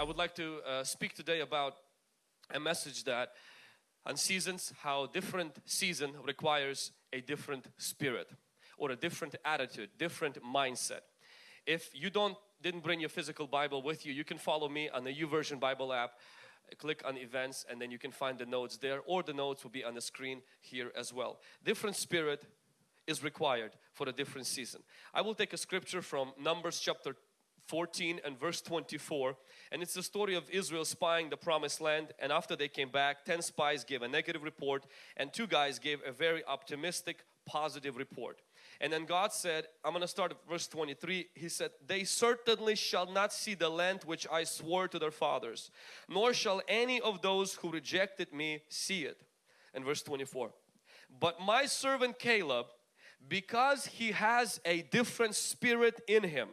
I would like to uh, speak today about a message that on seasons, how different season requires a different spirit or a different attitude, different mindset. If you don't didn't bring your physical Bible with you, you can follow me on the YouVersion Bible app. Click on events and then you can find the notes there or the notes will be on the screen here as well. Different spirit is required for a different season. I will take a scripture from Numbers chapter 14 and verse 24 and it's the story of Israel spying the promised land and after they came back 10 spies gave a negative report and two guys gave a very optimistic positive report. And then God said I'm gonna start at verse 23 he said they certainly shall not see the land which I swore to their fathers nor shall any of those who rejected me see it. And verse 24 but my servant Caleb because he has a different spirit in him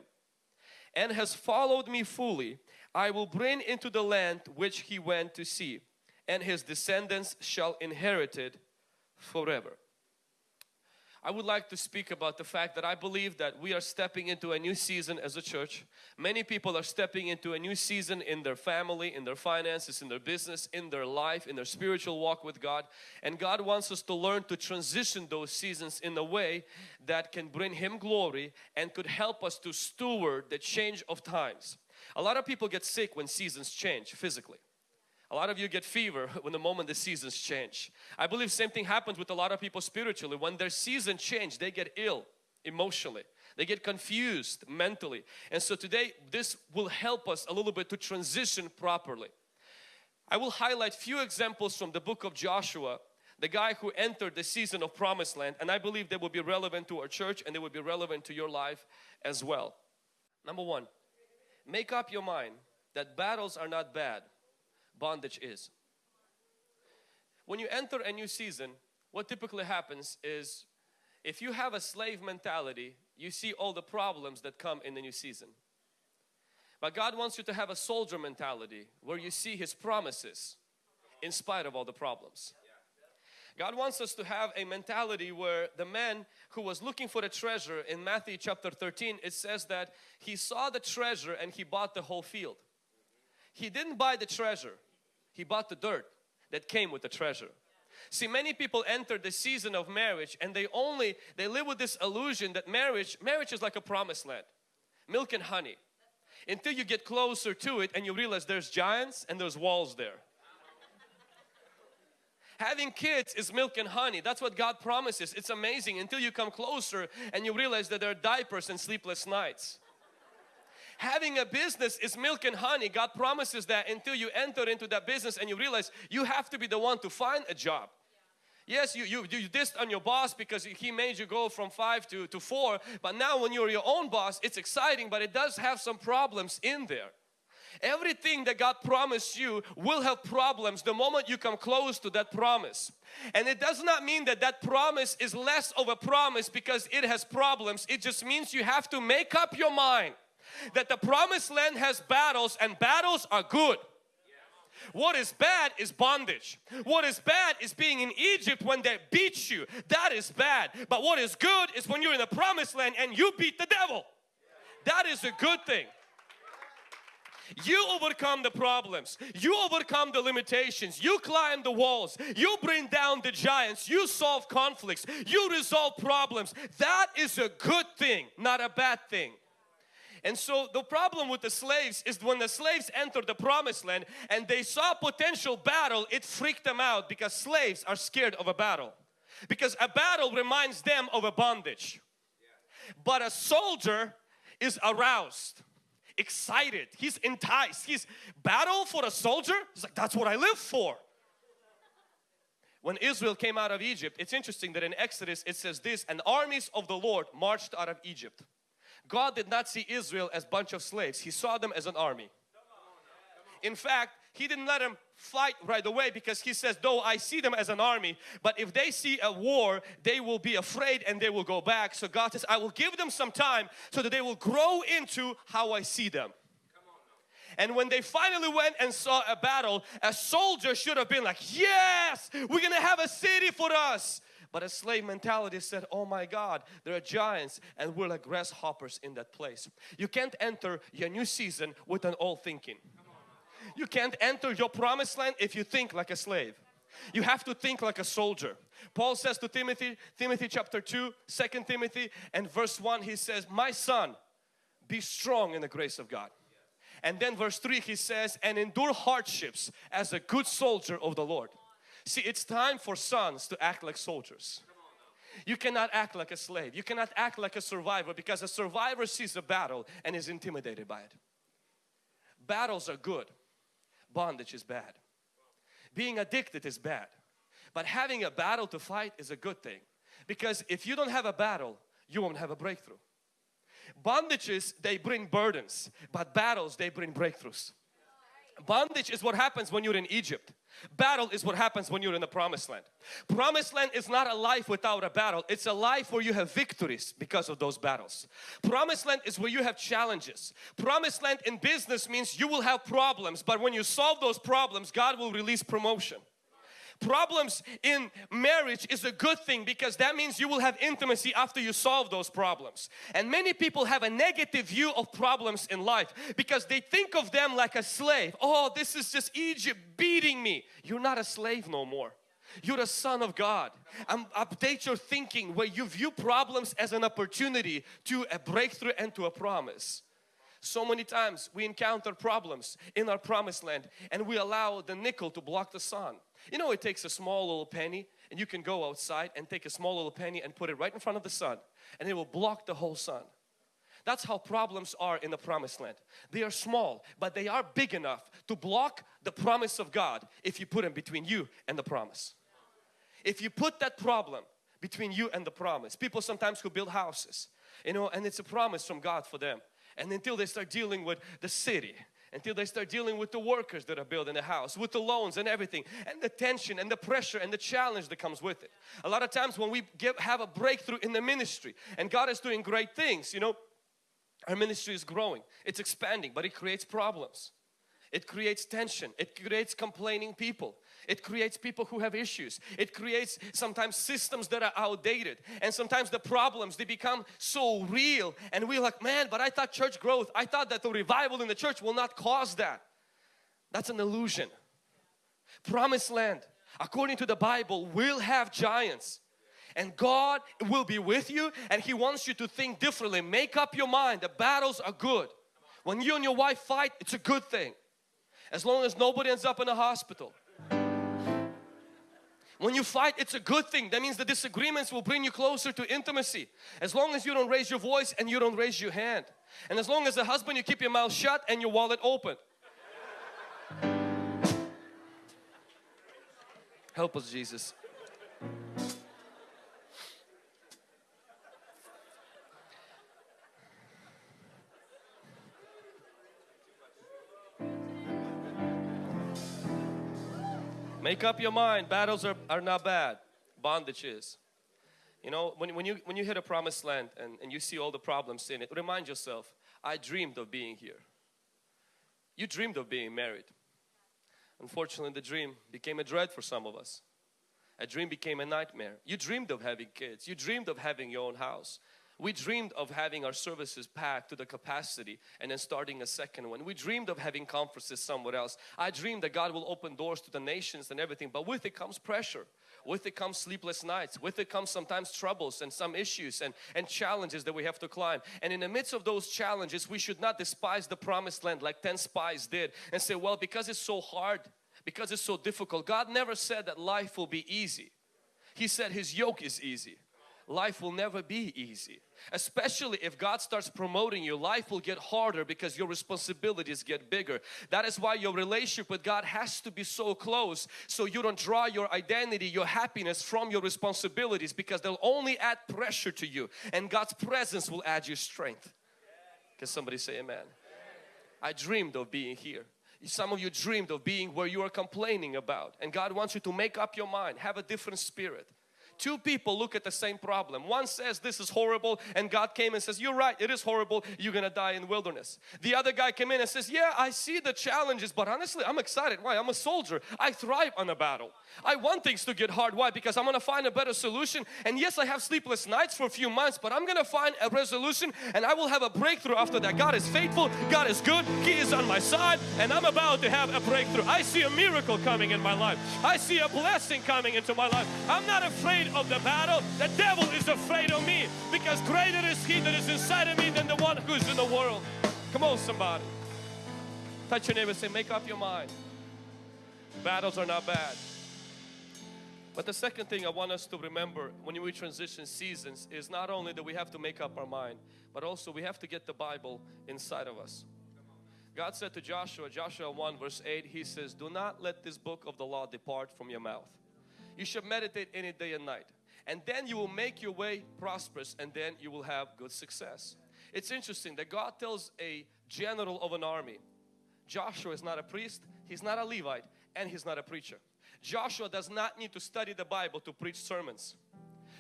and has followed me fully, I will bring into the land which he went to see, and his descendants shall inherit it forever. I would like to speak about the fact that I believe that we are stepping into a new season as a church. Many people are stepping into a new season in their family, in their finances, in their business, in their life, in their spiritual walk with God. And God wants us to learn to transition those seasons in a way that can bring Him glory and could help us to steward the change of times. A lot of people get sick when seasons change physically. A lot of you get fever when the moment the seasons change. I believe same thing happens with a lot of people spiritually. When their season change, they get ill emotionally. They get confused mentally. And so today this will help us a little bit to transition properly. I will highlight few examples from the book of Joshua the guy who entered the season of promised land and I believe they will be relevant to our church and they will be relevant to your life as well. Number one, make up your mind that battles are not bad bondage is. When you enter a new season, what typically happens is if you have a slave mentality, you see all the problems that come in the new season. But God wants you to have a soldier mentality where you see His promises in spite of all the problems. God wants us to have a mentality where the man who was looking for the treasure in Matthew chapter 13 it says that he saw the treasure and he bought the whole field. He didn't buy the treasure, he bought the dirt that came with the treasure. See many people enter the season of marriage and they only they live with this illusion that marriage marriage is like a promised land milk and honey. Until you get closer to it and you realize there's giants and there's walls there. Having kids is milk and honey. That's what God promises. It's amazing. Until you come closer and you realize that there are diapers and sleepless nights having a business is milk and honey. God promises that until you enter into that business and you realize you have to be the one to find a job. Yes, you, you, you dissed on your boss because he made you go from five to, to four. But now when you're your own boss, it's exciting, but it does have some problems in there. Everything that God promised you will have problems the moment you come close to that promise. And it does not mean that that promise is less of a promise because it has problems. It just means you have to make up your mind that the promised land has battles and battles are good. What is bad is bondage. What is bad is being in Egypt when they beat you. That is bad. But what is good is when you're in the promised land and you beat the devil. That is a good thing. You overcome the problems. You overcome the limitations. You climb the walls. You bring down the giants. You solve conflicts. You resolve problems. That is a good thing, not a bad thing. And so the problem with the slaves is when the slaves entered the promised land and they saw potential battle, it freaked them out because slaves are scared of a battle. Because a battle reminds them of a bondage. But a soldier is aroused, excited, he's enticed. He's battle for a soldier? He's like, that's what I live for. When Israel came out of Egypt, it's interesting that in Exodus it says this, and armies of the Lord marched out of Egypt. God did not see Israel as a bunch of slaves. He saw them as an army. In fact, He didn't let them fight right away because He says, though I see them as an army, but if they see a war, they will be afraid and they will go back. So God says, I will give them some time so that they will grow into how I see them. And when they finally went and saw a battle, a soldier should have been like, yes, we're gonna have a city for us. But a slave mentality said, oh my God, there are giants and we're like grasshoppers in that place. You can't enter your new season with an old thinking. You can't enter your promised land if you think like a slave. You have to think like a soldier. Paul says to Timothy, Timothy chapter 2, 2 Timothy and verse 1, he says, My son, be strong in the grace of God. And then verse 3 he says, and endure hardships as a good soldier of the Lord. See, it's time for sons to act like soldiers. You cannot act like a slave. You cannot act like a survivor because a survivor sees a battle and is intimidated by it. Battles are good. Bondage is bad. Being addicted is bad. But having a battle to fight is a good thing. Because if you don't have a battle, you won't have a breakthrough. Bondages, they bring burdens, but battles, they bring breakthroughs. Bondage is what happens when you're in Egypt. Battle is what happens when you're in the promised land. Promised land is not a life without a battle. It's a life where you have victories because of those battles. Promised land is where you have challenges. Promised land in business means you will have problems but when you solve those problems God will release promotion. Problems in marriage is a good thing because that means you will have intimacy after you solve those problems. And many people have a negative view of problems in life because they think of them like a slave. Oh, this is just Egypt beating me. You're not a slave no more. You're a son of God. Um, update your thinking where you view problems as an opportunity to a breakthrough and to a promise. So many times we encounter problems in our promised land and we allow the nickel to block the sun. You know it takes a small little penny and you can go outside and take a small little penny and put it right in front of the sun and it will block the whole sun. That's how problems are in the promised land. They are small but they are big enough to block the promise of God if you put them between you and the promise. If you put that problem between you and the promise. People sometimes who build houses, you know, and it's a promise from God for them. And until they start dealing with the city until they start dealing with the workers that are building the house, with the loans and everything, and the tension and the pressure and the challenge that comes with it. A lot of times when we get, have a breakthrough in the ministry and God is doing great things, you know, our ministry is growing, it's expanding, but it creates problems. It creates tension. It creates complaining people. It creates people who have issues. It creates sometimes systems that are outdated. And sometimes the problems, they become so real. And we're like, man, but I thought church growth, I thought that the revival in the church will not cause that. That's an illusion. Promised land, according to the Bible, will have giants. And God will be with you and He wants you to think differently. Make up your mind. The battles are good. When you and your wife fight, it's a good thing as long as nobody ends up in a hospital. When you fight, it's a good thing. That means the disagreements will bring you closer to intimacy. As long as you don't raise your voice and you don't raise your hand. And as long as a husband, you keep your mouth shut and your wallet open. Help us, Jesus. Make up your mind. Battles are, are not bad. Bondage is. You know, when, when, you, when you hit a promised land and, and you see all the problems in it, remind yourself, I dreamed of being here. You dreamed of being married. Unfortunately, the dream became a dread for some of us. A dream became a nightmare. You dreamed of having kids. You dreamed of having your own house. We dreamed of having our services packed to the capacity and then starting a second one. We dreamed of having conferences somewhere else. I dreamed that God will open doors to the nations and everything, but with it comes pressure. With it comes sleepless nights. With it comes sometimes troubles and some issues and, and challenges that we have to climb. And in the midst of those challenges, we should not despise the promised land like 10 spies did and say, well, because it's so hard, because it's so difficult. God never said that life will be easy. He said His yoke is easy life will never be easy. Especially if God starts promoting you, life will get harder because your responsibilities get bigger. That is why your relationship with God has to be so close so you don't draw your identity, your happiness from your responsibilities because they'll only add pressure to you and God's presence will add you strength. Can somebody say amen? I dreamed of being here. Some of you dreamed of being where you are complaining about and God wants you to make up your mind, have a different spirit Two people look at the same problem. One says this is horrible and God came and says you're right it is horrible you're gonna die in the wilderness. The other guy came in and says yeah I see the challenges but honestly I'm excited. Why? I'm a soldier. I thrive on a battle. I want things to get hard. Why? Because I'm gonna find a better solution and yes I have sleepless nights for a few months but I'm gonna find a resolution and I will have a breakthrough after that. God is faithful. God is good. He is on my side and I'm about to have a breakthrough. I see a miracle coming in my life. I see a blessing coming into my life. I'm not afraid of the battle. The devil is afraid of me because greater is he that is inside of me than the one who's in the world. Come on somebody. Touch your neighbor say make up your mind. Battles are not bad. But the second thing I want us to remember when we transition seasons is not only that we have to make up our mind, but also we have to get the Bible inside of us. God said to Joshua, Joshua 1 verse 8, He says, Do not let this book of the law depart from your mouth. You should meditate it day and night. And then you will make your way prosperous and then you will have good success. It's interesting that God tells a general of an army, Joshua is not a priest, he's not a Levite, and he's not a preacher. Joshua does not need to study the Bible to preach sermons.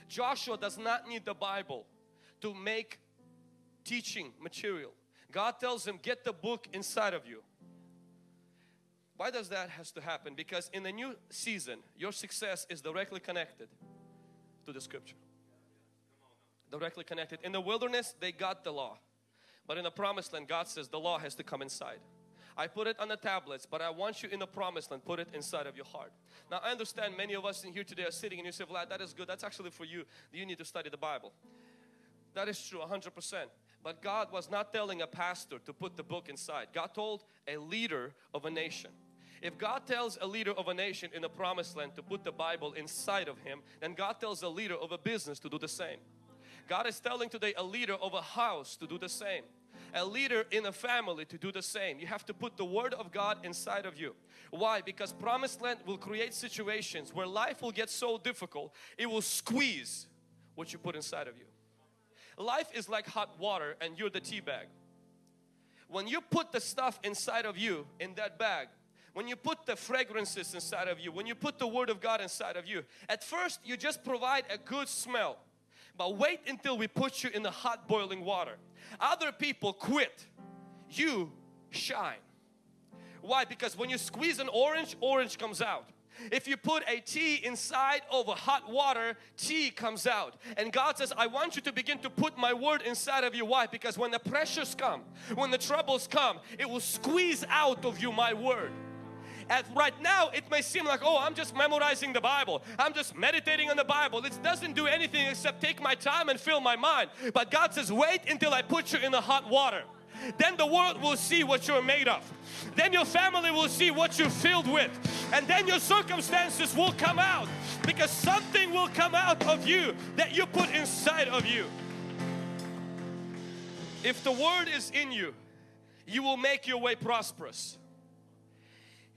Joshua does not need the Bible to make teaching material. God tells him get the book inside of you. Why does that has to happen? Because in the new season your success is directly connected to the scripture. Directly connected. In the wilderness they got the law. But in the promised land God says the law has to come inside. I put it on the tablets, but I want you in the promised land, put it inside of your heart. Now I understand many of us in here today are sitting and you say, Vlad, that is good. That's actually for you. You need to study the Bible. That is true 100%. But God was not telling a pastor to put the book inside. God told a leader of a nation. If God tells a leader of a nation in the promised land to put the Bible inside of him, then God tells a leader of a business to do the same. God is telling today a leader of a house to do the same a leader in a family to do the same. You have to put the Word of God inside of you. Why? Because promised land will create situations where life will get so difficult, it will squeeze what you put inside of you. Life is like hot water and you're the tea bag. When you put the stuff inside of you in that bag, when you put the fragrances inside of you, when you put the Word of God inside of you, at first you just provide a good smell. But wait until we put you in the hot boiling water. Other people quit. You shine. Why? Because when you squeeze an orange, orange comes out. If you put a tea inside of a hot water, tea comes out. And God says, I want you to begin to put my word inside of you. Why? Because when the pressures come, when the troubles come, it will squeeze out of you my word. At right now, it may seem like, oh, I'm just memorizing the Bible. I'm just meditating on the Bible. It doesn't do anything except take my time and fill my mind. But God says, wait until I put you in the hot water. Then the world will see what you're made of. Then your family will see what you're filled with. And then your circumstances will come out because something will come out of you that you put inside of you. If the word is in you, you will make your way prosperous.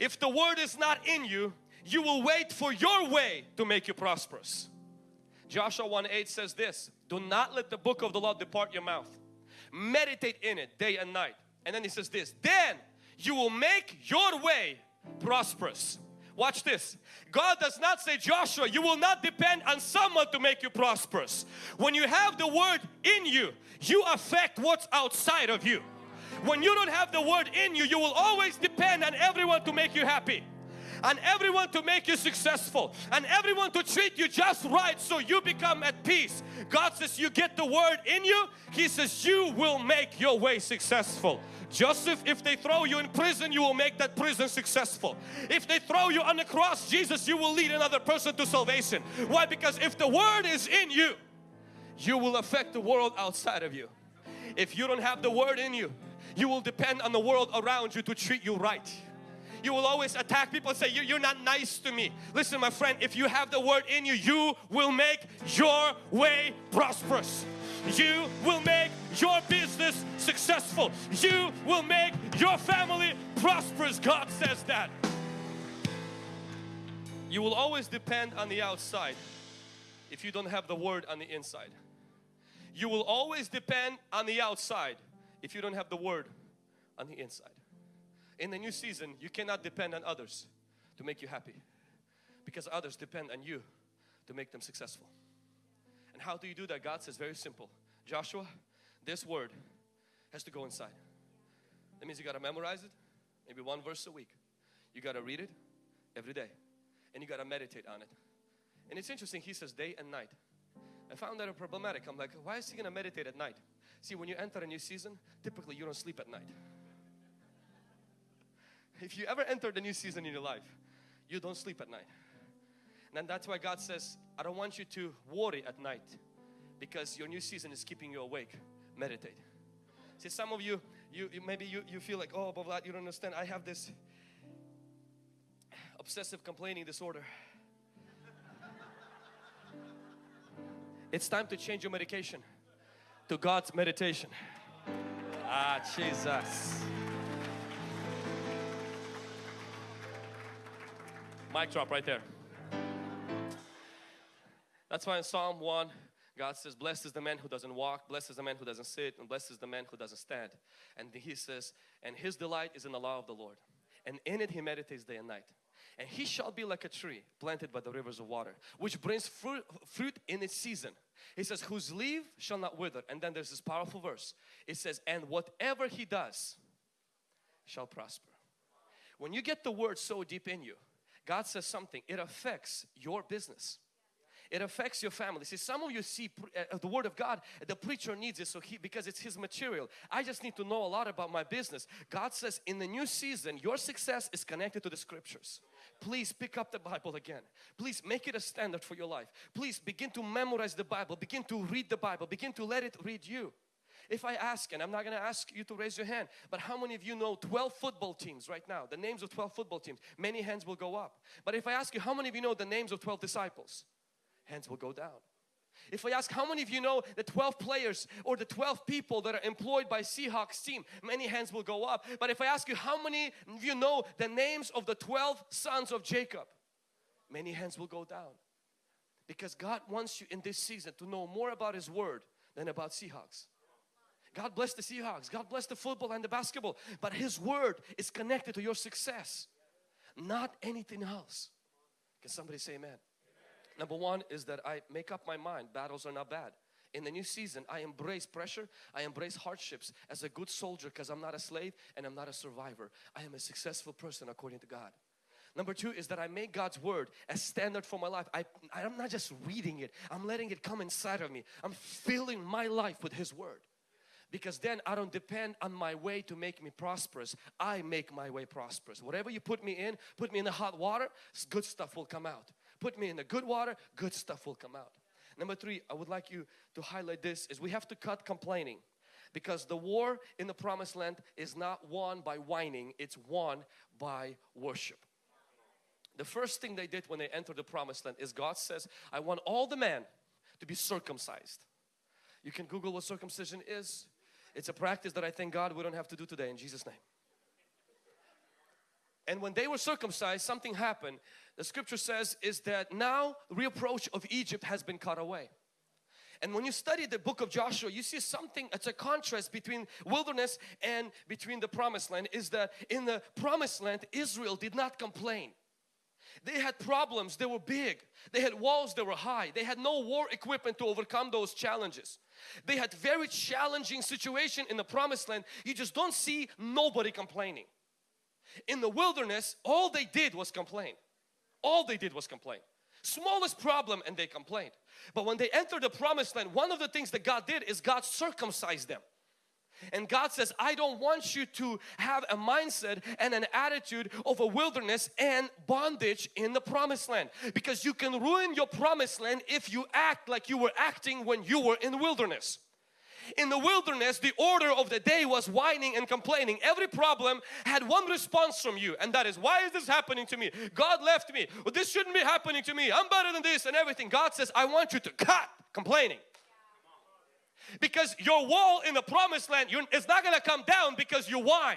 If the word is not in you, you will wait for your way to make you prosperous. Joshua 1 8 says this Do not let the book of the law depart your mouth, meditate in it day and night. And then he says this, then you will make your way prosperous. Watch this. God does not say, Joshua, you will not depend on someone to make you prosperous. When you have the word in you, you affect what's outside of you. When you don't have the word in you, you will always depend on everyone to make you happy and everyone to make you successful and everyone to treat you just right so you become at peace. God says you get the word in you, He says you will make your way successful. Joseph, if they throw you in prison, you will make that prison successful. If they throw you on the cross, Jesus, you will lead another person to salvation. Why? Because if the word is in you, you will affect the world outside of you. If you don't have the word in you, you will depend on the world around you to treat you right. You will always attack people and say, You're not nice to me. Listen, my friend, if you have the word in you, you will make your way prosperous. You will make your business successful. You will make your family prosperous. God says that. You will always depend on the outside if you don't have the word on the inside. You will always depend on the outside if you don't have the word on the inside. In the new season, you cannot depend on others to make you happy because others depend on you to make them successful. And how do you do that? God says very simple. Joshua, this word has to go inside. That means you got to memorize it, maybe one verse a week. You got to read it every day and you got to meditate on it. And it's interesting, he says day and night. I found that a problematic. I'm like, why is he going to meditate at night? See, when you enter a new season, typically you don't sleep at night. If you ever entered a new season in your life, you don't sleep at night. And that's why God says, I don't want you to worry at night because your new season is keeping you awake. Meditate. See, some of you, you, you maybe you, you feel like, oh, but Vlad, you don't understand. I have this obsessive complaining disorder. It's time to change your medication to God's meditation. Ah, Jesus. Mic drop right there. That's why in Psalm 1, God says, Blessed is the man who doesn't walk, blessed is the man who doesn't sit, and blessed is the man who doesn't stand. And He says, And his delight is in the law of the Lord, and in it he meditates day and night and he shall be like a tree planted by the rivers of water which brings fruit, fruit in its season he says whose leaf shall not wither. And then there's this powerful verse. It says and whatever he does shall prosper. When you get the word so deep in you God says something. It affects your business it affects your family. See, some of you see uh, the Word of God, the preacher needs it so he, because it's his material. I just need to know a lot about my business. God says in the new season, your success is connected to the scriptures. Please pick up the Bible again. Please make it a standard for your life. Please begin to memorize the Bible. Begin to read the Bible. Begin to let it read you. If I ask, and I'm not going to ask you to raise your hand, but how many of you know 12 football teams right now? The names of 12 football teams. Many hands will go up. But if I ask you, how many of you know the names of 12 disciples? Hands will go down. If I ask how many of you know the 12 players or the 12 people that are employed by Seahawks team, many hands will go up. But if I ask you how many of you know the names of the 12 sons of Jacob, many hands will go down. Because God wants you in this season to know more about His Word than about Seahawks. God bless the Seahawks, God bless the football and the basketball, but His Word is connected to your success, not anything else. Can somebody say amen? Number one is that I make up my mind battles are not bad. In the new season, I embrace pressure, I embrace hardships as a good soldier because I'm not a slave and I'm not a survivor. I am a successful person according to God. Number two is that I make God's word a standard for my life. I, I'm not just reading it, I'm letting it come inside of me. I'm filling my life with His word. Because then I don't depend on my way to make me prosperous. I make my way prosperous. Whatever you put me in, put me in the hot water, good stuff will come out put me in the good water, good stuff will come out. Number three, I would like you to highlight this is we have to cut complaining because the war in the promised land is not won by whining, it's won by worship. The first thing they did when they entered the promised land is God says, I want all the men to be circumcised. You can Google what circumcision is. It's a practice that I thank God we don't have to do today in Jesus' name. And when they were circumcised, something happened. The scripture says is that now reproach of Egypt has been cut away. And when you study the book of Joshua, you see something, it's a contrast between wilderness and between the promised land is that in the promised land, Israel did not complain. They had problems, they were big. They had walls that were high. They had no war equipment to overcome those challenges. They had very challenging situation in the promised land. You just don't see nobody complaining. In the wilderness, all they did was complain. All they did was complain. Smallest problem and they complained. But when they entered the promised land, one of the things that God did is God circumcised them. And God says, I don't want you to have a mindset and an attitude of a wilderness and bondage in the promised land. Because you can ruin your promised land if you act like you were acting when you were in the wilderness in the wilderness, the order of the day was whining and complaining. Every problem had one response from you, and that is, Why is this happening to me? God left me. Well, this shouldn't be happening to me. I'm better than this and everything. God says, I want you to cut complaining. Because your wall in the promised land it's not going to come down because you whine.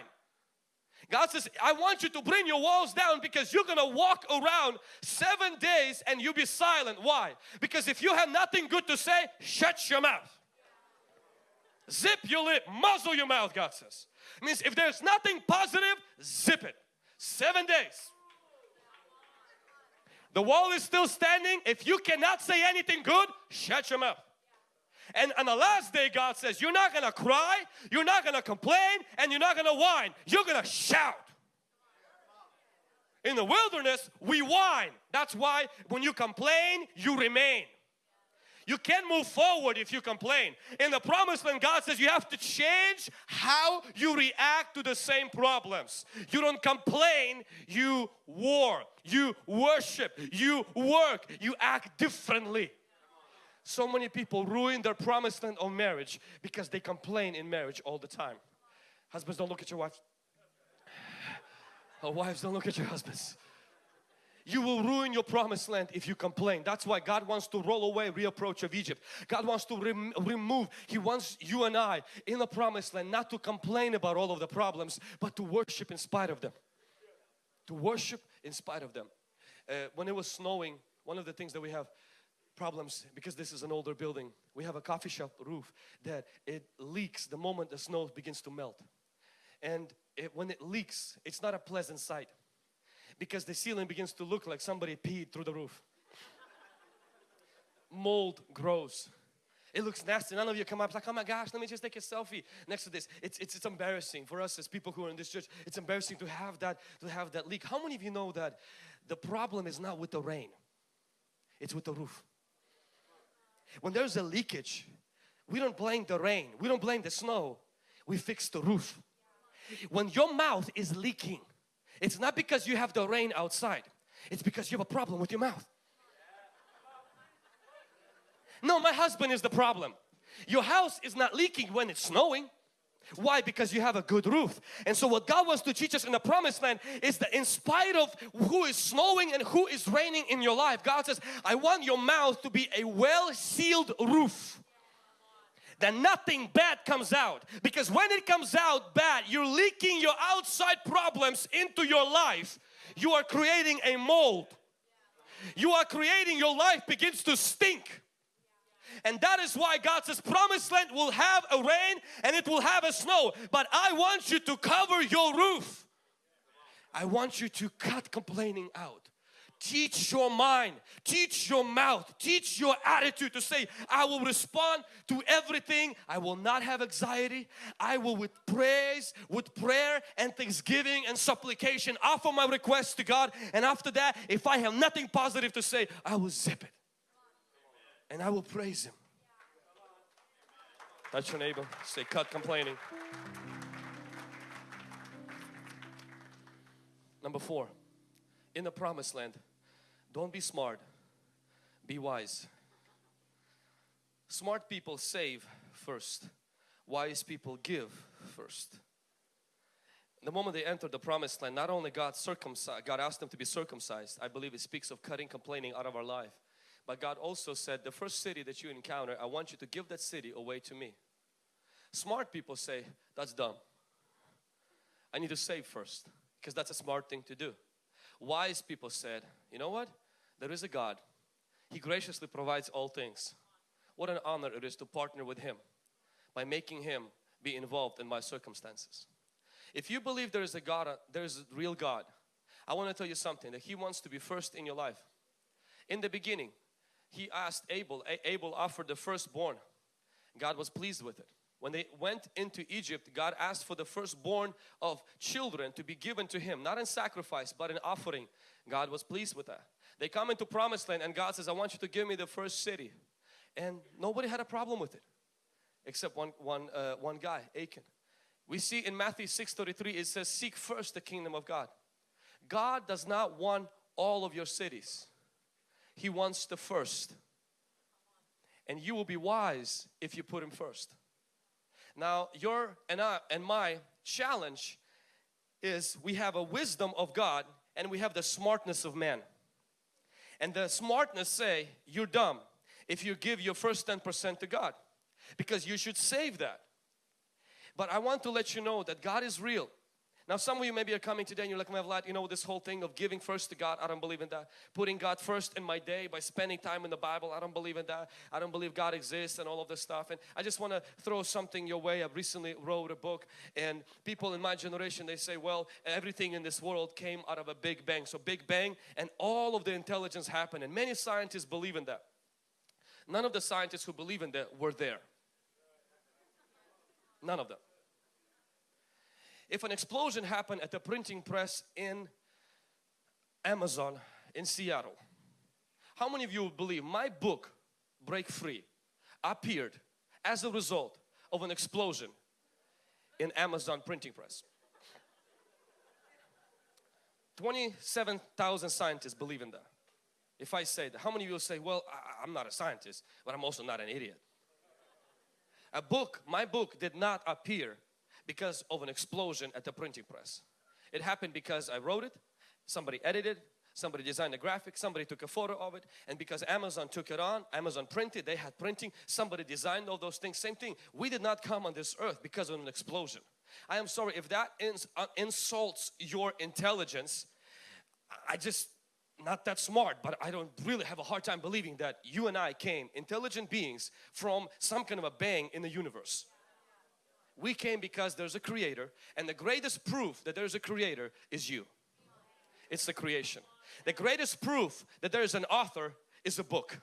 God says, I want you to bring your walls down because you're going to walk around seven days and you be silent. Why? Because if you have nothing good to say, shut your mouth. Zip your lip, muzzle your mouth, God says. It means if there's nothing positive, zip it. Seven days. The wall is still standing. If you cannot say anything good, shut your mouth. And on the last day, God says, You're not gonna cry, you're not gonna complain, and you're not gonna whine. You're gonna shout. In the wilderness, we whine. That's why when you complain, you remain. You can't move forward if you complain. In the promised land, God says you have to change how you react to the same problems. You don't complain, you war, you worship, you work, you act differently. So many people ruin their promised land of marriage because they complain in marriage all the time. Husbands, don't look at your wives. Or wives, don't look at your husbands. You will ruin your promised land if you complain. That's why God wants to roll away reapproach of Egypt. God wants to rem remove, He wants you and I in the promised land not to complain about all of the problems but to worship in spite of them. To worship in spite of them. Uh, when it was snowing, one of the things that we have problems because this is an older building we have a coffee shop roof that it leaks the moment the snow begins to melt and it, when it leaks it's not a pleasant sight because the ceiling begins to look like somebody peed through the roof mold grows it looks nasty. None of you come up like, oh my gosh, let me just take a selfie next to this. It's, it's, it's embarrassing for us as people who are in this church. It's embarrassing to have that to have that leak. How many of you know that the problem is not with the rain? It's with the roof. When there's a leakage, we don't blame the rain, we don't blame the snow, we fix the roof. When your mouth is leaking, it's not because you have the rain outside, it's because you have a problem with your mouth. No, my husband is the problem. Your house is not leaking when it's snowing. Why? Because you have a good roof. And so what God wants to teach us in the promised land is that in spite of who is snowing and who is raining in your life, God says, I want your mouth to be a well-sealed roof. That nothing bad comes out. Because when it comes out bad, you're leaking your outside problems into your life. You are creating a mold. You are creating your life begins to stink and that is why God says promised land will have a rain and it will have a snow. But I want you to cover your roof. I want you to cut complaining out. Teach your mind, teach your mouth, teach your attitude to say, I will respond to everything. I will not have anxiety. I will with praise, with prayer and thanksgiving and supplication offer my request to God. And after that, if I have nothing positive to say, I will zip it and I will praise Him. Touch your neighbor, say, cut complaining. Number four, in the promised land, don't be smart, be wise. Smart people save first, wise people give first. The moment they entered the promised land, not only God circumcised, God asked them to be circumcised. I believe it speaks of cutting complaining out of our life. But God also said, the first city that you encounter, I want you to give that city away to me. Smart people say, that's dumb. I need to save first because that's a smart thing to do. Wise people said, you know what? There is a God. He graciously provides all things. What an honor it is to partner with Him by making Him be involved in my circumstances. If you believe there is a God, uh, there is a real God, I want to tell you something that He wants to be first in your life. In the beginning, he asked Abel, Abel offered the firstborn. God was pleased with it. When they went into Egypt, God asked for the firstborn of children to be given to him, not in sacrifice, but in offering. God was pleased with that. They come into promised land and God says, I want you to give me the first city. And nobody had a problem with it, except one, one, uh, one guy, Achan. We see in Matthew 6.33, it says, seek first the kingdom of God. God does not want all of your cities. He wants the first. And you will be wise if you put Him first. Now your and I and my challenge is we have a wisdom of God and we have the smartness of man. And the smartness say you're dumb if you give your first 10% to God because you should save that. But I want to let you know that God is real Now some of you maybe are coming today and you're like, my Vlad, you know this whole thing of giving first to God, I don't believe in that. Putting God first in my day by spending time in the Bible, I don't believe in that. I don't believe God exists and all of this stuff. And I just want to throw something your way. I recently wrote a book and people in my generation, they say, well, everything in this world came out of a Big Bang. So Big Bang and all of the intelligence happened and many scientists believe in that. None of the scientists who believe in that were there. None of them if an explosion happened at the printing press in Amazon in Seattle, how many of you believe my book, Break Free, appeared as a result of an explosion in Amazon printing press? 27,000 scientists believe in that. If I say that, how many of you say, well, I, I'm not a scientist, but I'm also not an idiot. A book, my book did not appear because of an explosion at the printing press. It happened because I wrote it, somebody edited, somebody designed a graphic, somebody took a photo of it and because Amazon took it on, Amazon printed, they had printing, somebody designed all those things, same thing. We did not come on this earth because of an explosion. I am sorry if that ins uh, insults your intelligence, I just not that smart but I don't really have a hard time believing that you and I came intelligent beings from some kind of a bang in the universe. We came because there's a creator and the greatest proof that there's a creator is you. It's the creation. The greatest proof that there is an author is a book.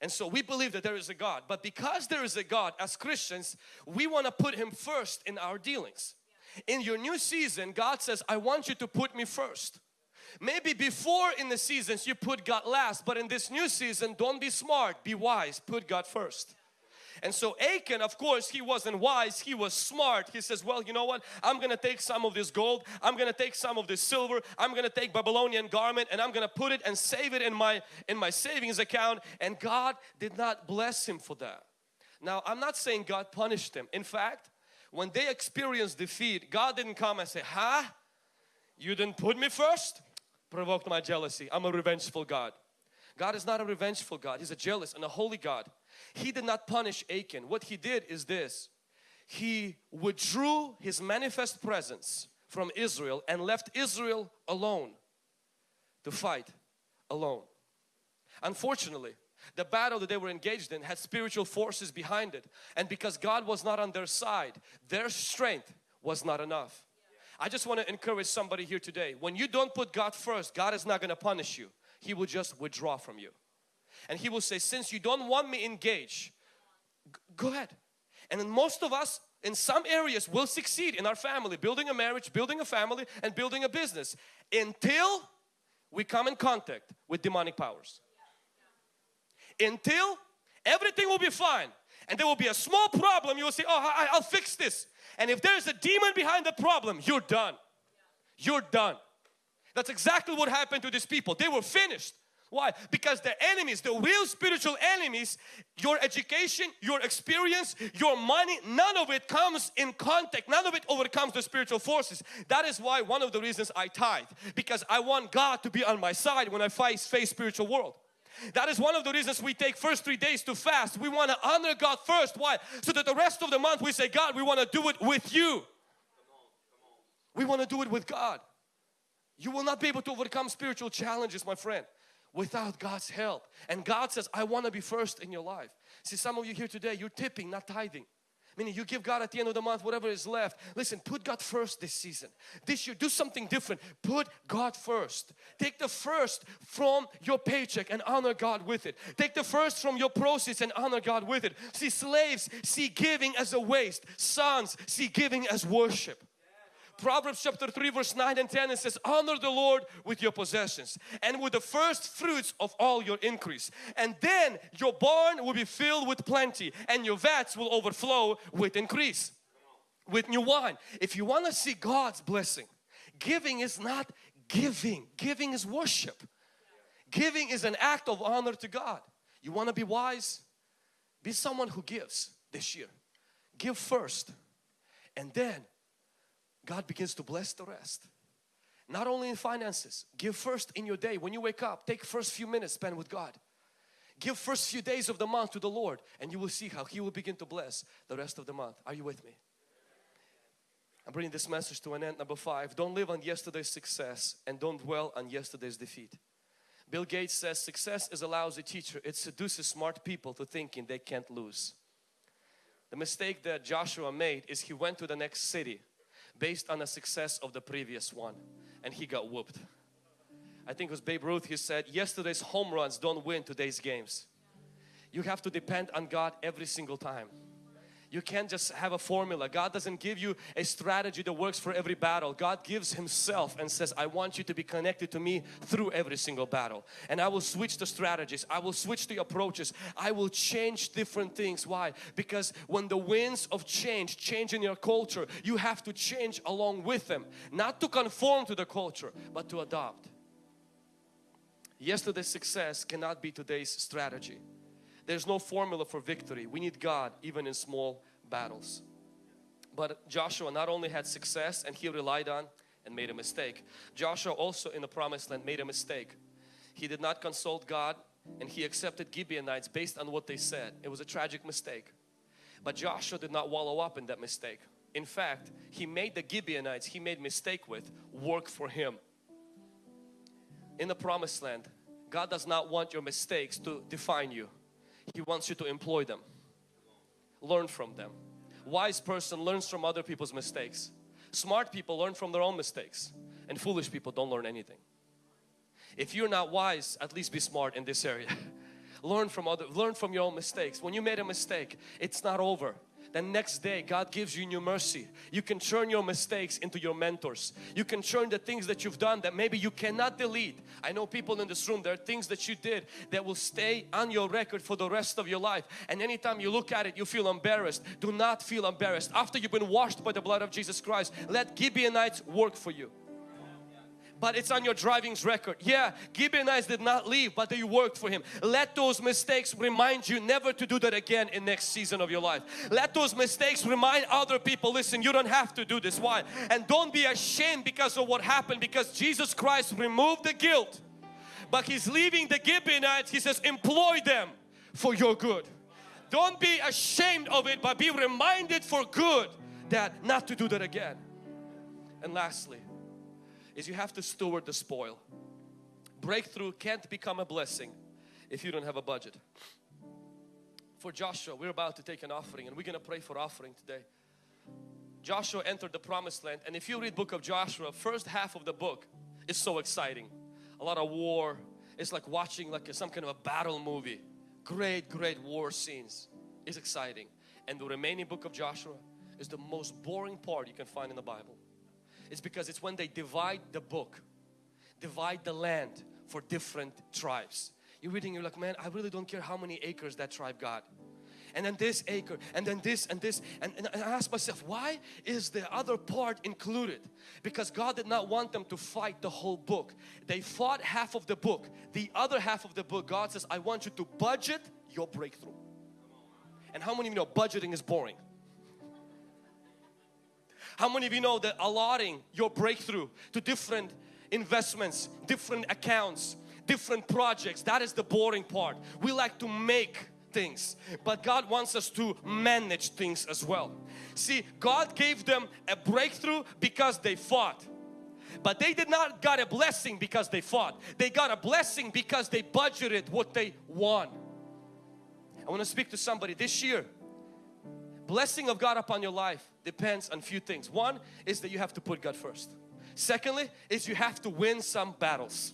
And so we believe that there is a God. But because there is a God, as Christians, we want to put Him first in our dealings. In your new season, God says, I want you to put me first. Maybe before in the seasons you put God last, but in this new season, don't be smart, be wise, put God first. And so Achan, of course, he wasn't wise, he was smart. He says, well, you know what? I'm going to take some of this gold, I'm going to take some of this silver, I'm going to take Babylonian garment and I'm going to put it and save it in my, in my savings account. And God did not bless him for that. Now, I'm not saying God punished him. In fact, when they experienced defeat, God didn't come and say, huh? You didn't put me first? Provoked my jealousy. I'm a revengeful God. God is not a revengeful God. He's a jealous and a holy God. He did not punish Achan. What he did is this. He withdrew his manifest presence from Israel and left Israel alone to fight alone. Unfortunately, the battle that they were engaged in had spiritual forces behind it and because God was not on their side, their strength was not enough. I just want to encourage somebody here today. When you don't put God first, God is not going to punish you. He will just withdraw from you and he will say since you don't want me engage go ahead. And most of us in some areas will succeed in our family building a marriage building a family and building a business until we come in contact with demonic powers. Until everything will be fine and there will be a small problem you will say oh I, I'll fix this. And if there's a demon behind the problem you're done. You're done. That's exactly what happened to these people. They were finished why? Because the enemies, the real spiritual enemies, your education, your experience, your money, none of it comes in contact. None of it overcomes the spiritual forces. That is why one of the reasons I tithe. Because I want God to be on my side when I face, face spiritual world. That is one of the reasons we take first three days to fast. We want to honor God first. Why? So that the rest of the month we say, God, we want to do it with you. We want to do it with God. You will not be able to overcome spiritual challenges, my friend without God's help. And God says, I want to be first in your life. See, some of you here today, you're tipping, not tithing. Meaning you give God at the end of the month whatever is left. Listen, put God first this season. This year, do something different. Put God first. Take the first from your paycheck and honor God with it. Take the first from your proceeds and honor God with it. See, slaves see giving as a waste. Sons see giving as worship. Proverbs chapter 3 verse 9 and 10 it says honor the Lord with your possessions and with the first fruits of all your increase and then your barn will be filled with plenty and your vats will overflow with increase with new wine. If you want to see God's blessing giving is not giving, giving is worship. Giving is an act of honor to God. You want to be wise? Be someone who gives this year. Give first and then God begins to bless the rest. Not only in finances, give first in your day. When you wake up, take first few minutes spend with God. Give first few days of the month to the Lord and you will see how He will begin to bless the rest of the month. Are you with me? I'm bringing this message to an end. Number five, don't live on yesterday's success and don't dwell on yesterday's defeat. Bill Gates says success is a lousy teacher. It seduces smart people to thinking they can't lose. The mistake that Joshua made is he went to the next city based on the success of the previous one and he got whooped. I think it was Babe Ruth, he said, yesterday's home runs don't win today's games. You have to depend on God every single time. You can't just have a formula. God doesn't give you a strategy that works for every battle. God gives Himself and says, I want you to be connected to me through every single battle. And I will switch the strategies. I will switch the approaches. I will change different things. Why? Because when the winds of change change in your culture, you have to change along with them. Not to conform to the culture, but to adopt. Yesterday's success cannot be today's strategy. There's no formula for victory. We need God even in small battles. But Joshua not only had success and he relied on and made a mistake. Joshua also in the promised land made a mistake. He did not consult God and he accepted Gibeonites based on what they said. It was a tragic mistake. But Joshua did not wallow up in that mistake. In fact, he made the Gibeonites he made mistake with work for him. In the promised land, God does not want your mistakes to define you. He wants you to employ them. Learn from them. Wise person learns from other people's mistakes. Smart people learn from their own mistakes. And foolish people don't learn anything. If you're not wise, at least be smart in this area. learn from other, learn from your own mistakes. When you made a mistake, it's not over the next day God gives you new mercy. You can turn your mistakes into your mentors. You can turn the things that you've done that maybe you cannot delete. I know people in this room, there are things that you did that will stay on your record for the rest of your life. And anytime you look at it, you feel embarrassed. Do not feel embarrassed. After you've been washed by the blood of Jesus Christ, let Gibeonites work for you but it's on your driving's record. Yeah, Gibeonites did not leave, but they worked for him. Let those mistakes remind you never to do that again in next season of your life. Let those mistakes remind other people, listen, you don't have to do this. Why? And don't be ashamed because of what happened because Jesus Christ removed the guilt. But He's leaving the Gibeonites, He says, employ them for your good. Don't be ashamed of it, but be reminded for good that not to do that again. And lastly, is you have to steward the spoil. Breakthrough can't become a blessing if you don't have a budget. For Joshua, we're about to take an offering and we're going to pray for offering today. Joshua entered the promised land and if you read book of Joshua, first half of the book is so exciting. A lot of war. It's like watching like some kind of a battle movie. Great, great war scenes. It's exciting. And the remaining book of Joshua is the most boring part you can find in the Bible. It's because it's when they divide the book, divide the land for different tribes. You're reading, you're like, man, I really don't care how many acres that tribe got. And then this acre, and then this and this. And, and I ask myself, why is the other part included? Because God did not want them to fight the whole book. They fought half of the book. The other half of the book, God says, I want you to budget your breakthrough. And how many of you know budgeting is boring? How many of you know that allotting your breakthrough to different investments, different accounts, different projects, that is the boring part. We like to make things but God wants us to manage things as well. See God gave them a breakthrough because they fought but they did not got a blessing because they fought. They got a blessing because they budgeted what they won. I want to speak to somebody this year blessing of God upon your life depends on few things. One is that you have to put God first. Secondly is you have to win some battles.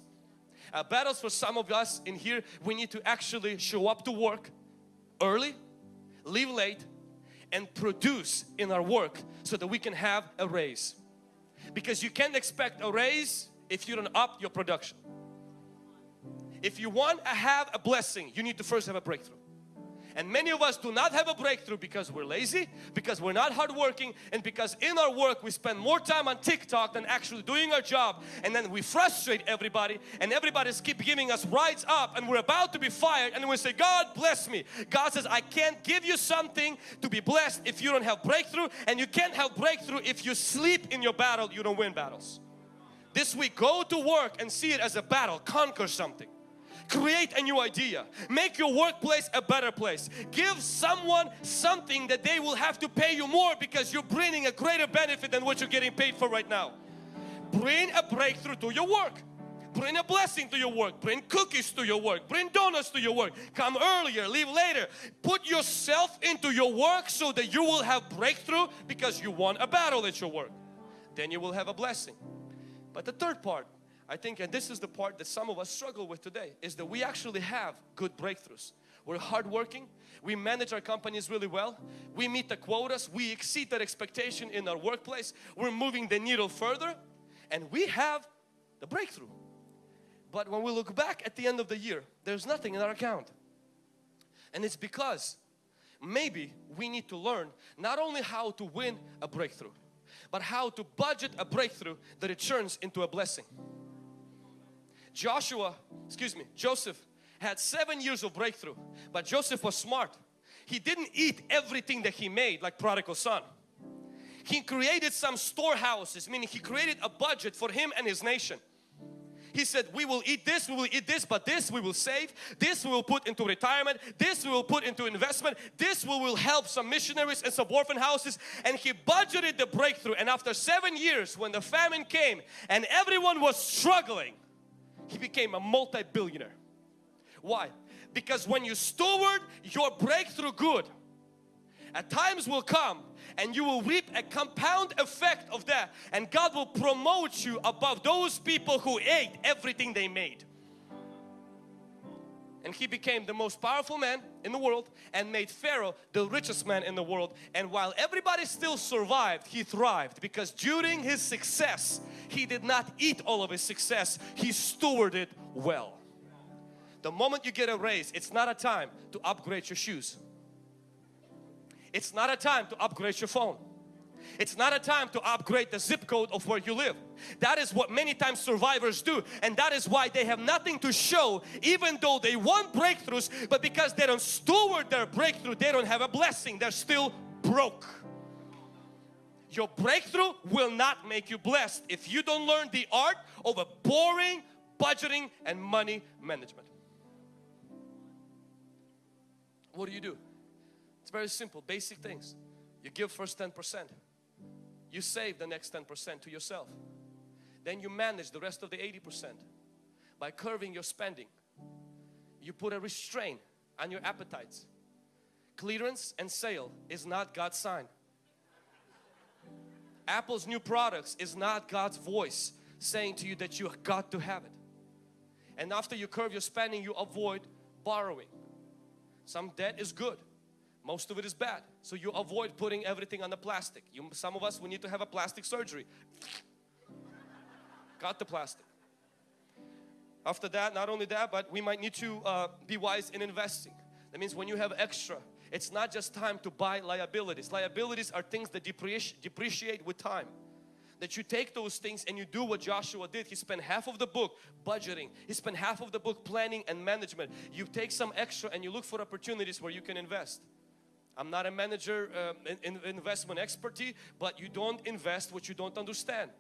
Uh, battles for some of us in here, we need to actually show up to work early, leave late and produce in our work so that we can have a raise. Because you can't expect a raise if you don't up your production. If you want to have a blessing, you need to first have a breakthrough. And many of us do not have a breakthrough because we're lazy, because we're not hardworking, and because in our work we spend more time on TikTok than actually doing our job. And then we frustrate everybody, and everybody's keep giving us rides up, and we're about to be fired, and we say, God bless me. God says, I can't give you something to be blessed if you don't have breakthrough, and you can't have breakthrough if you sleep in your battle, you don't win battles. This week, go to work and see it as a battle, conquer something. Create a new idea. Make your workplace a better place. Give someone something that they will have to pay you more because you're bringing a greater benefit than what you're getting paid for right now. Bring a breakthrough to your work. Bring a blessing to your work. Bring cookies to your work. Bring donuts to your work. Come earlier leave later. Put yourself into your work so that you will have breakthrough because you won a battle at your work. Then you will have a blessing. But the third part I think and this is the part that some of us struggle with today is that we actually have good breakthroughs. We're hardworking. We manage our companies really well. We meet the quotas. We exceed that expectation in our workplace. We're moving the needle further and we have the breakthrough. But when we look back at the end of the year, there's nothing in our account. And it's because maybe we need to learn not only how to win a breakthrough, but how to budget a breakthrough that it turns into a blessing. Joshua, excuse me, Joseph had seven years of breakthrough, but Joseph was smart. He didn't eat everything that he made like prodigal son. He created some storehouses, meaning he created a budget for him and his nation. He said, we will eat this, we will eat this, but this we will save. This we will put into retirement. This we will put into investment. This we will help some missionaries and some orphan houses. And he budgeted the breakthrough. And after seven years, when the famine came and everyone was struggling, he became a multi-billionaire. Why? Because when you steward your breakthrough good, at times will come and you will reap a compound effect of that and God will promote you above those people who ate everything they made and he became the most powerful man in the world and made Pharaoh the richest man in the world. And while everybody still survived he thrived because during his success he did not eat all of his success. He stewarded well. The moment you get a raise it's not a time to upgrade your shoes. It's not a time to upgrade your phone. It's not a time to upgrade the zip code of where you live. That is what many times survivors do and that is why they have nothing to show even though they want breakthroughs but because they don't steward their breakthrough they don't have a blessing. They're still broke. Your breakthrough will not make you blessed if you don't learn the art of a boring budgeting and money management. What do you do? It's very simple, basic things. You give first 10%. You save the next 10% to yourself. Then you manage the rest of the 80% by curving your spending. You put a restraint on your appetites. Clearance and sale is not God's sign. Apple's new products is not God's voice saying to you that you got to have it. And after you curve your spending, you avoid borrowing. Some debt is good most of it is bad. So you avoid putting everything on the plastic. You, some of us, we need to have a plastic surgery. Got the plastic. After that, not only that, but we might need to uh, be wise in investing. That means when you have extra, it's not just time to buy liabilities. Liabilities are things that depreciate, depreciate with time. That you take those things and you do what Joshua did. He spent half of the book budgeting. He spent half of the book planning and management. You take some extra and you look for opportunities where you can invest. I'm not a manager um, in, in investment expertise, but you don't invest what you don't understand.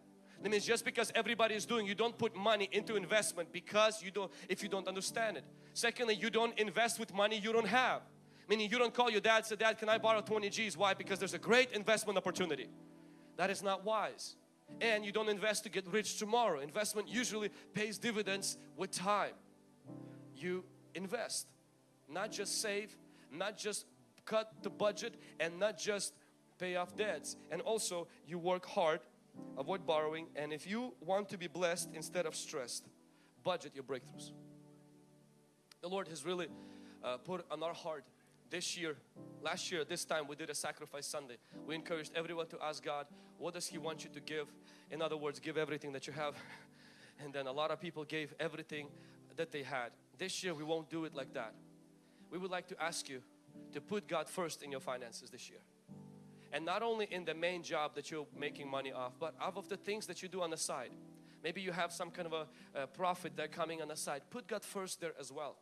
That means just because everybody is doing, you don't put money into investment because you don't, if you don't understand it. Secondly, you don't invest with money you don't have. Meaning you don't call your dad say, Dad, can I borrow 20 G's? Why? Because there's a great investment opportunity. That is not wise. And you don't invest to get rich tomorrow. Investment usually pays dividends with time. You invest, not just save, not just cut the budget and not just pay off debts. And also you work hard, avoid borrowing and if you want to be blessed instead of stressed, budget your breakthroughs. The Lord has really uh, put on our heart this year, last year, this time we did a sacrifice Sunday. We encouraged everyone to ask God, what does He want you to give? In other words, give everything that you have. And then a lot of people gave everything that they had. This year we won't do it like that. We would like to ask you, to put God first in your finances this year. And not only in the main job that you're making money off, but out of the things that you do on the side. Maybe you have some kind of a, a profit that coming on the side. Put God first there as well.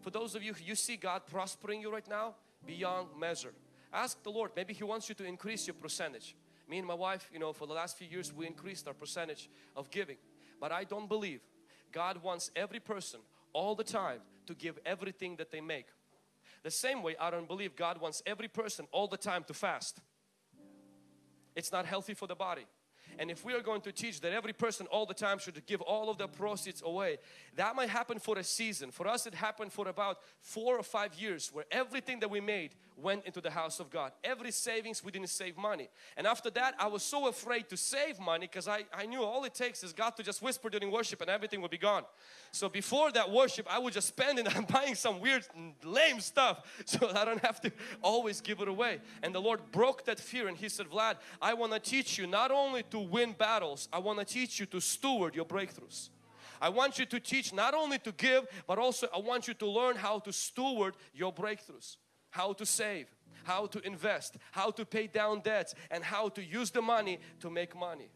For those of you who you see God prospering you right now beyond measure. Ask the Lord, maybe He wants you to increase your percentage. Me and my wife, you know, for the last few years we increased our percentage of giving. But I don't believe God wants every person all the time to give everything that they make. The same way I don't believe God wants every person all the time to fast. It's not healthy for the body. And if we are going to teach that every person all the time should give all of their proceeds away, that might happen for a season. For us, it happened for about four or five years where everything that we made went into the house of God. Every savings, we didn't save money. And after that, I was so afraid to save money because I, I knew all it takes is God to just whisper during worship and everything will be gone. So before that worship, I would just spend it on buying some weird, lame stuff so I don't have to always give it away. And the Lord broke that fear and He said, Vlad, I want to teach you not only to win battles, I want to teach you to steward your breakthroughs. I want you to teach not only to give, but also I want you to learn how to steward your breakthroughs how to save, how to invest, how to pay down debts and how to use the money to make money.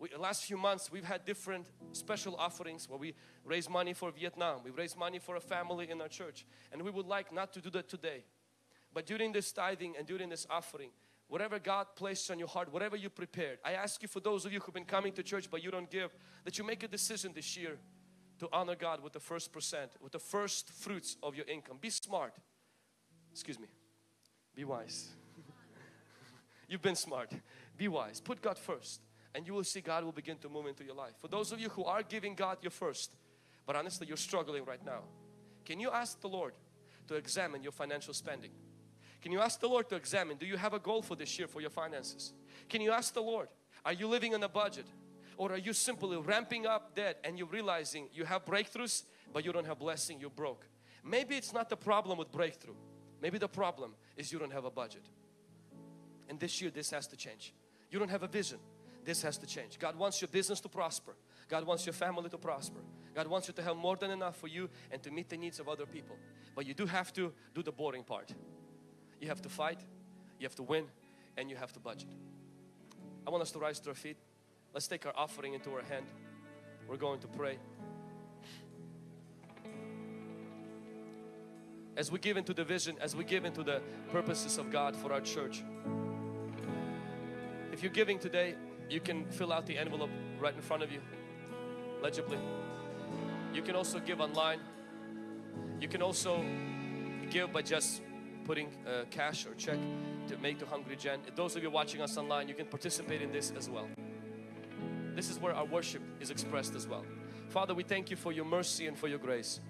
We, the last few months we've had different special offerings where we raise money for Vietnam, we raise money for a family in our church and we would like not to do that today. But during this tithing and during this offering, whatever God placed on your heart, whatever you prepared, I ask you for those of you who've been coming to church but you don't give, that you make a decision this year to honor God with the first percent, with the first fruits of your income. Be smart excuse me, be wise. You've been smart. Be wise. Put God first and you will see God will begin to move into your life. For those of you who are giving God your first, but honestly you're struggling right now, can you ask the Lord to examine your financial spending? Can you ask the Lord to examine, do you have a goal for this year for your finances? Can you ask the Lord, are you living on a budget? Or are you simply ramping up debt and you're realizing you have breakthroughs but you don't have blessing, you're broke? Maybe it's not the problem with breakthrough. Maybe the problem is you don't have a budget. And this year this has to change. You don't have a vision. This has to change. God wants your business to prosper. God wants your family to prosper. God wants you to have more than enough for you and to meet the needs of other people. But you do have to do the boring part. You have to fight, you have to win, and you have to budget. I want us to rise to our feet. Let's take our offering into our hand. We're going to pray. As we give into the vision, as we give into the purposes of God for our church. If you're giving today, you can fill out the envelope right in front of you, legibly. You can also give online. You can also give by just putting uh, cash or check to make to Hungry Gen. Those of you watching us online, you can participate in this as well. This is where our worship is expressed as well. Father, we thank you for your mercy and for your grace.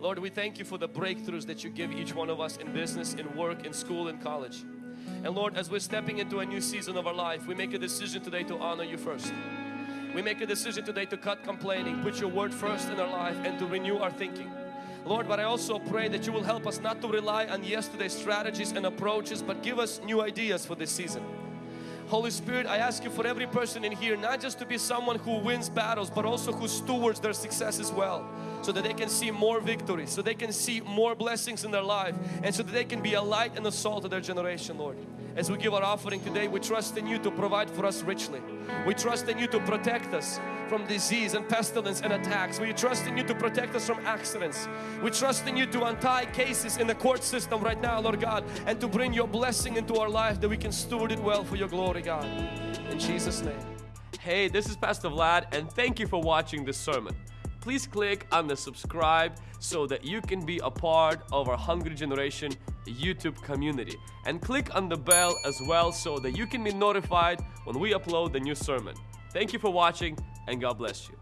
Lord, we thank you for the breakthroughs that you give each one of us in business, in work, in school, in college. And Lord, as we're stepping into a new season of our life, we make a decision today to honor you first. We make a decision today to cut complaining, put your word first in our life and to renew our thinking. Lord, but I also pray that you will help us not to rely on yesterday's strategies and approaches, but give us new ideas for this season. Holy Spirit, I ask you for every person in here, not just to be someone who wins battles, but also who stewards their success as well. So that they can see more victories, so they can see more blessings in their life, and so that they can be a light and a salt to their generation, Lord. As we give our offering today, we trust in you to provide for us richly. We trust in you to protect us from disease and pestilence and attacks. We trust in you to protect us from accidents. We trust in you to untie cases in the court system right now, Lord God, and to bring your blessing into our life that we can steward it well for your glory, God. In Jesus' name. Hey, this is Pastor Vlad and thank you for watching this sermon. Please click on the subscribe so that you can be a part of our Hungry Generation YouTube community. And click on the bell as well so that you can be notified when we upload the new sermon. Thank you for watching and God bless you.